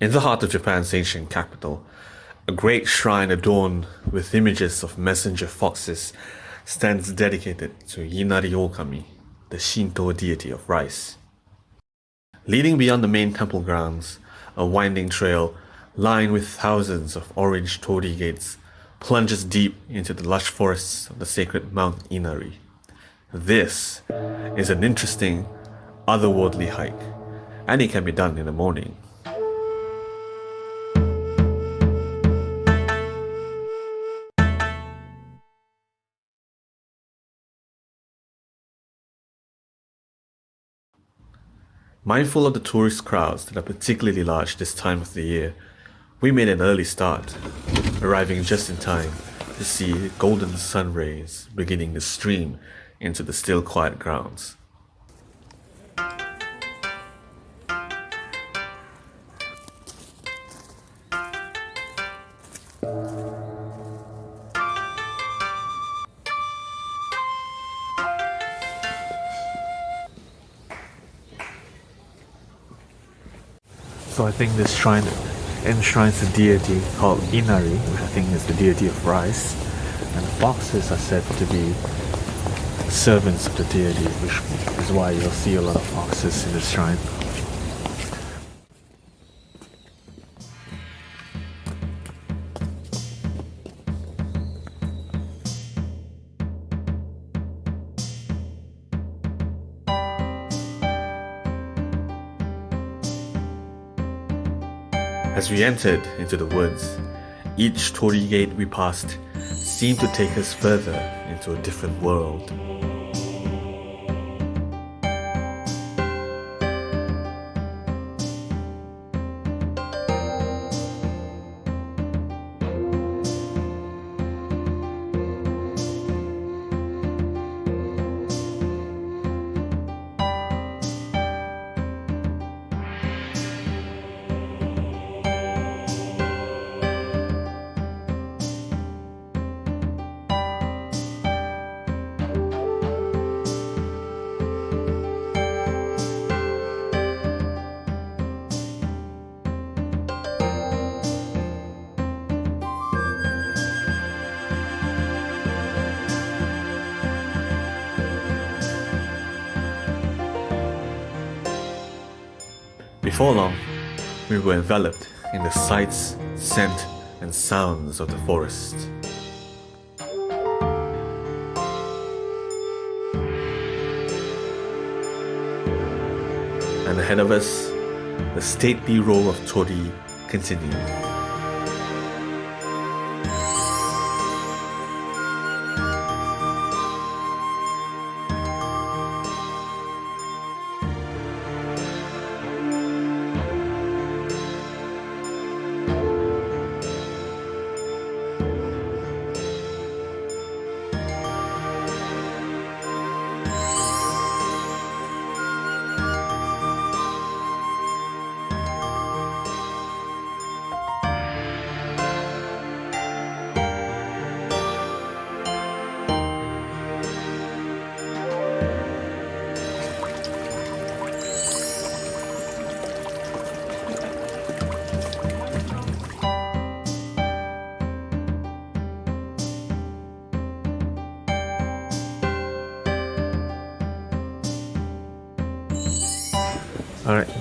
In the heart of Japan's ancient capital, a great shrine adorned with images of messenger foxes stands dedicated to Inari Okami, the Shinto deity of rice. Leading beyond the main temple grounds, a winding trail lined with thousands of orange torii gates plunges deep into the lush forests of the sacred Mount Inari. This is an interesting, otherworldly hike, and it can be done in the morning. Mindful of the tourist crowds that are particularly large this time of the year, we made an early start, arriving just in time to see golden sun rays beginning to stream into the still quiet grounds. I think this shrine enshrines a deity called Inari, which I think is the deity of rice. And foxes are said to be servants of the deity, which is why you'll see a lot of foxes in this shrine. As we entered into the woods, each torii gate we passed seemed to take us further into a different world. Before long, we were enveloped in the sights, scent, and sounds of the forest. And ahead of us, the stately row of torii continued.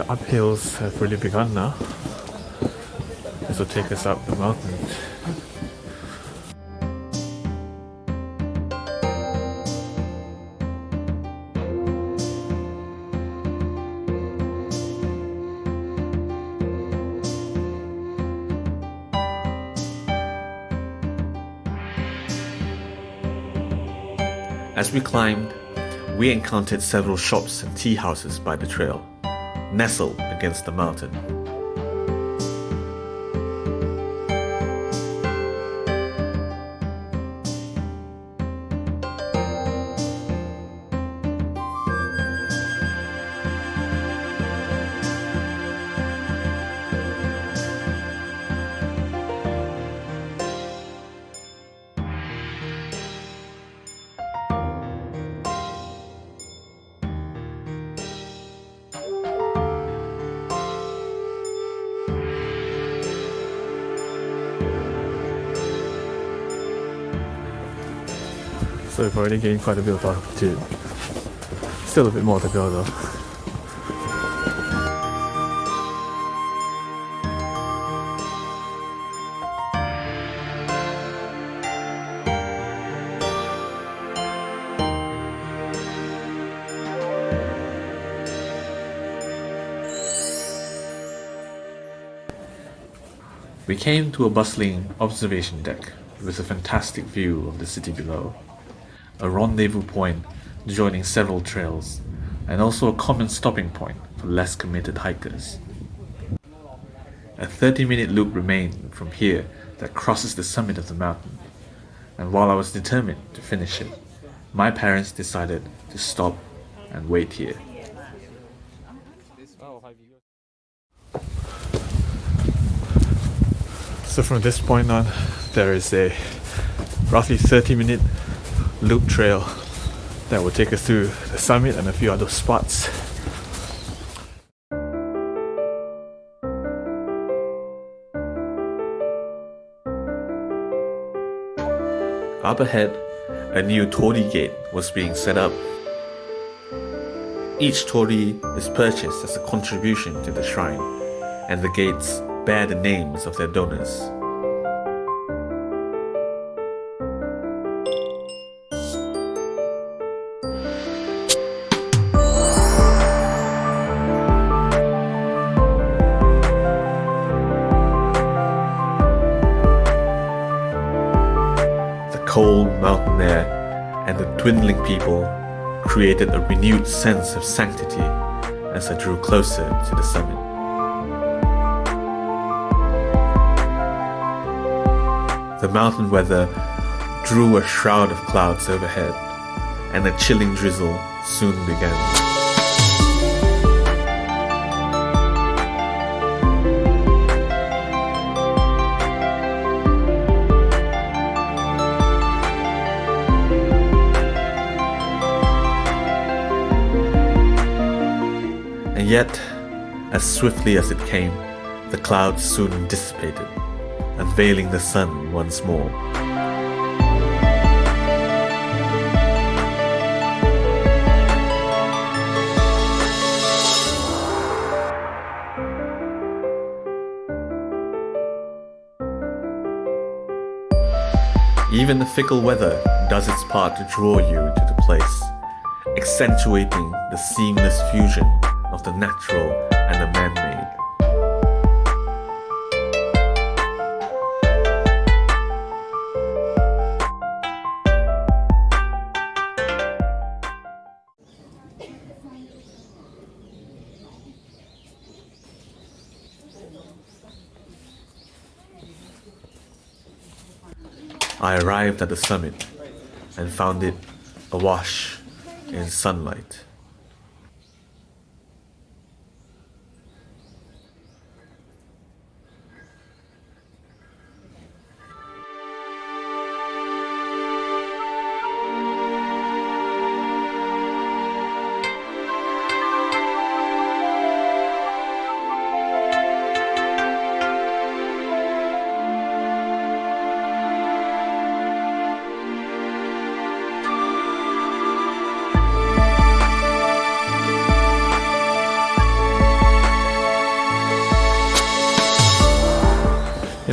The uphills have really begun now. This will take us up the mountain. As we climbed, we encountered several shops and tea houses by the trail nestled against the mountain. So we've already gained quite a bit of altitude. Still a bit more to go though. We came to a bustling observation deck with a fantastic view of the city below, a rendezvous point joining several trails, and also a common stopping point for less committed hikers. A 30 minute loop remained from here that crosses the summit of the mountain, and while I was determined to finish it, my parents decided to stop and wait here. So from this point on, there is a roughly 30 minute loop trail that will take us through the summit and a few other spots. Up ahead, a new torii gate was being set up. Each torii is purchased as a contribution to the shrine, and the gates bear the names of their donors. Dwindling people created a renewed sense of sanctity as I drew closer to the summit. The mountain weather drew a shroud of clouds overhead, and a chilling drizzle soon began. Yet, as swiftly as it came, the clouds soon dissipated, unveiling the sun once more. Even the fickle weather does its part to draw you to the place, accentuating the seamless fusion the natural and the man-made. I arrived at the summit and found it awash in sunlight.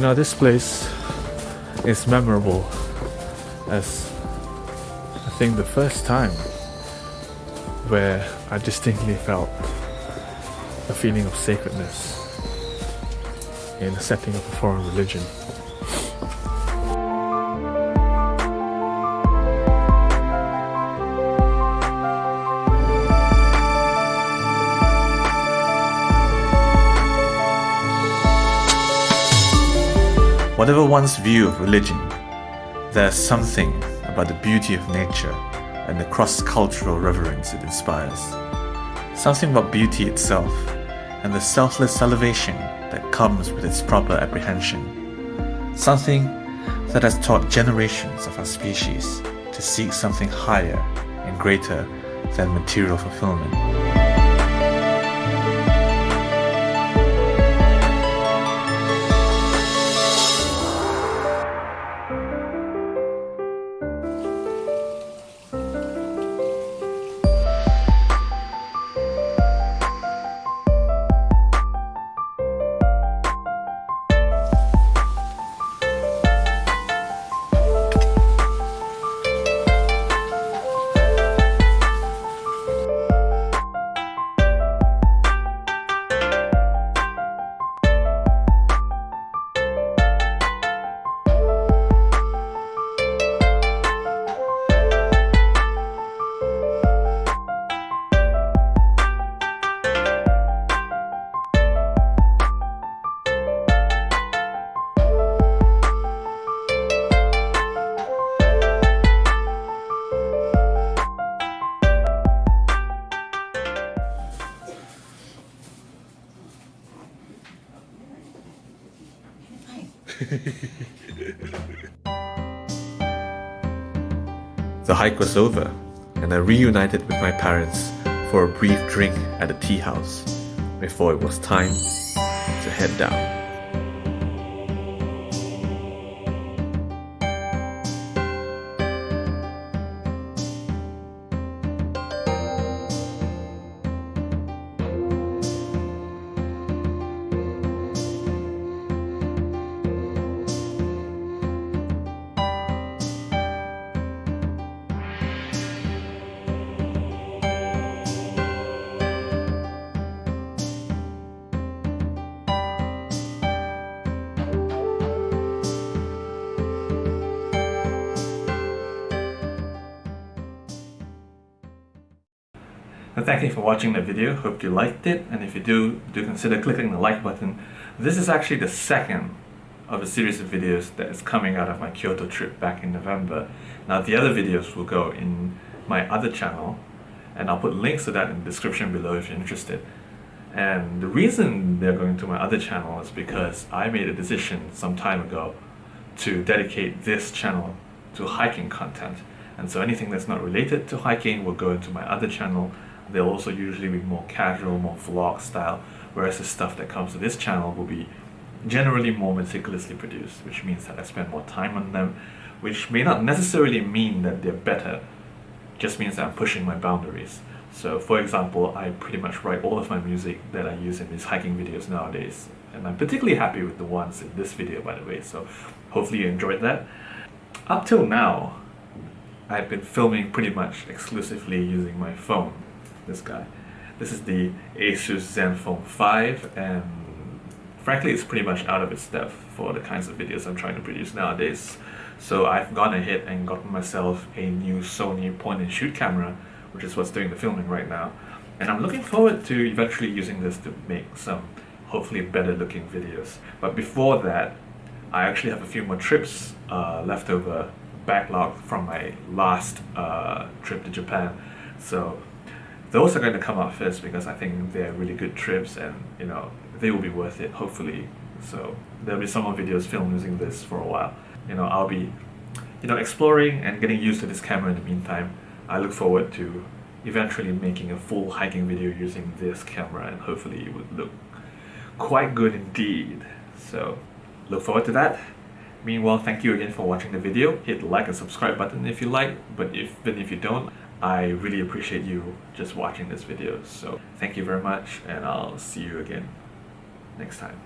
You know, this place is memorable as I think the first time where I distinctly felt a feeling of sacredness in the setting of a foreign religion. Whatever one's view of religion, there's something about the beauty of nature and the cross-cultural reverence it inspires. Something about beauty itself and the selfless elevation that comes with its proper apprehension. Something that has taught generations of our species to seek something higher and greater than material fulfillment. Hike was over, and I reunited with my parents for a brief drink at a tea house before it was time to head down. And thank you for watching the video. Hope you liked it. And if you do, do consider clicking the like button. This is actually the second of a series of videos that is coming out of my Kyoto trip back in November. Now the other videos will go in my other channel and I'll put links to that in the description below if you're interested. And the reason they're going to my other channel is because I made a decision some time ago to dedicate this channel to hiking content. And so anything that's not related to hiking will go into my other channel they'll also usually be more casual, more vlog style, whereas the stuff that comes to this channel will be generally more meticulously produced, which means that I spend more time on them, which may not necessarily mean that they're better, just means that I'm pushing my boundaries. So for example, I pretty much write all of my music that I use in these hiking videos nowadays, and I'm particularly happy with the ones in this video by the way, so hopefully you enjoyed that. Up till now, I've been filming pretty much exclusively using my phone this guy. This is the Asus Zenfone 5 and frankly it's pretty much out of its depth for the kinds of videos I'm trying to produce nowadays. So I've gone ahead and gotten myself a new Sony point and shoot camera which is what's doing the filming right now. And I'm looking forward to eventually using this to make some hopefully better looking videos. But before that, I actually have a few more trips uh, left over backlog from my last uh, trip to Japan. So those are going to come out first because I think they're really good trips and you know they will be worth it hopefully. So there'll be some more videos filmed using this for a while. You know I'll be you know exploring and getting used to this camera in the meantime. I look forward to eventually making a full hiking video using this camera and hopefully it would look quite good indeed. So look forward to that. Meanwhile thank you again for watching the video. Hit like and subscribe button if you like but if, but if you don't I really appreciate you just watching this video. So thank you very much and I'll see you again next time.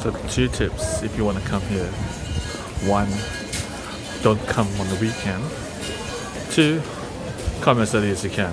So two tips if you want to come here. One, don't come on the weekend. Two, come as early as you can.